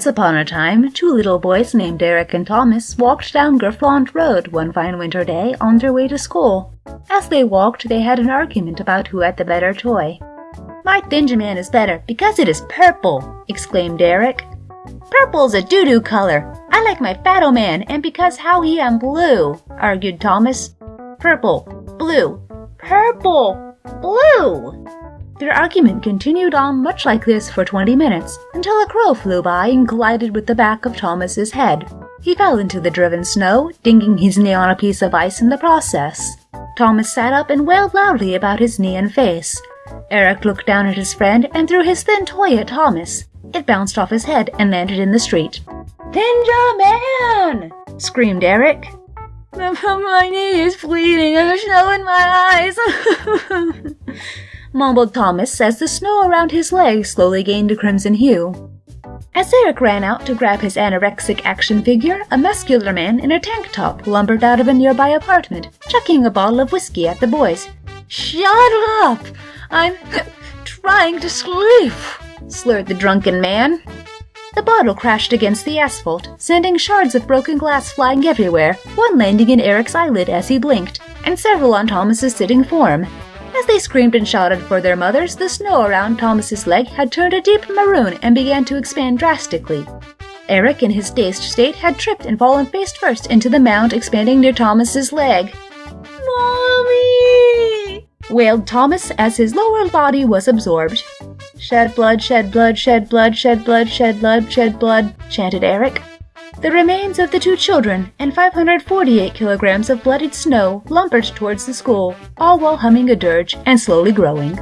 Once upon a time, two little boys named Eric and Thomas walked down Grifflaund Road one fine winter day on their way to school. As they walked, they had an argument about who had the better toy. My Thinjaman is better because it is purple, exclaimed Eric. Purple's a doo-doo color. I like my Fat-O-Man and because how he am blue, argued Thomas. Purple, blue, purple, blue. Their argument continued on much like this for 20 minutes, until a crow flew by and collided with the back of Thomas's head. He fell into the driven snow, dinging his knee on a piece of ice in the process. Thomas sat up and wailed loudly about his knee and face. Eric looked down at his friend and threw his thin toy at Thomas. It bounced off his head and landed in the street. Thinja man! screamed Eric. My knee is bleeding there's snow in my eyes. mumbled Thomas as the snow around his legs slowly gained a crimson hue. As Eric ran out to grab his anorexic action figure, a muscular man in a tank top lumbered out of a nearby apartment, chucking a bottle of whiskey at the boys. Shut up! I'm trying to sleep, slurred the drunken man. The bottle crashed against the asphalt, sending shards of broken glass flying everywhere, one landing in Eric's eyelid as he blinked, and several on Thomas's sitting form. As they screamed and shouted for their mothers, the snow around Thomas's leg had turned a deep maroon and began to expand drastically. Eric, in his dazed state, had tripped and fallen face first into the mound expanding near Thomas's leg. Mommy! wailed Thomas as his lower body was absorbed. Shed blood, shed blood, shed blood, shed blood, shed blood, shed blood, chanted Eric. The remains of the two children and 548 kilograms of bloodied snow lumbered towards the school, all while humming a dirge and slowly growing.